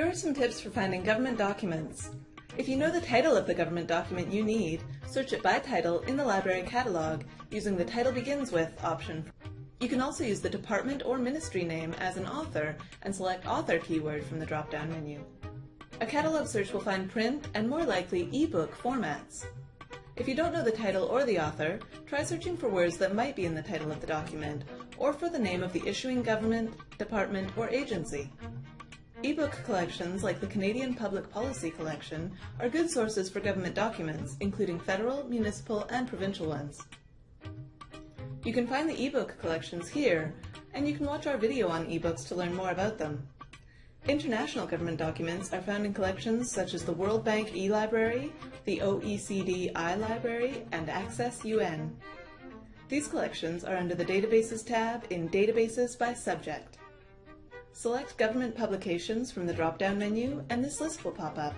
are some tips for finding government documents. If you know the title of the government document you need, search it by title in the library catalog using the Title Begins With option. You can also use the department or ministry name as an author and select Author keyword from the drop-down menu. A catalog search will find print and more likely ebook formats. If you don't know the title or the author, try searching for words that might be in the title of the document, or for the name of the issuing government, department, or agency. Ebook collections like the Canadian Public Policy Collection are good sources for government documents, including federal, municipal, and provincial ones. You can find the ebook collections here, and you can watch our video on ebooks to learn more about them. International government documents are found in collections such as the World Bank eLibrary, the OECD iLibrary, and Access UN. These collections are under the Databases tab in Databases by Subject. Select Government Publications from the drop-down menu and this list will pop up.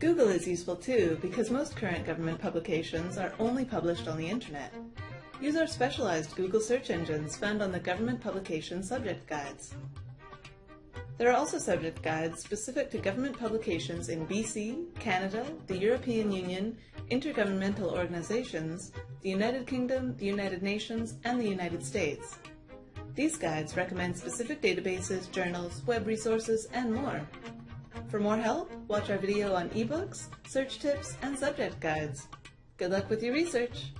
Google is useful too because most current government publications are only published on the internet. Use our specialized Google search engines found on the Government Publication Subject Guides. There are also subject guides specific to government publications in BC, Canada, the European Union, intergovernmental organizations, the United Kingdom, the United Nations, and the United States. These guides recommend specific databases, journals, web resources, and more. For more help, watch our video on ebooks, search tips, and subject guides. Good luck with your research!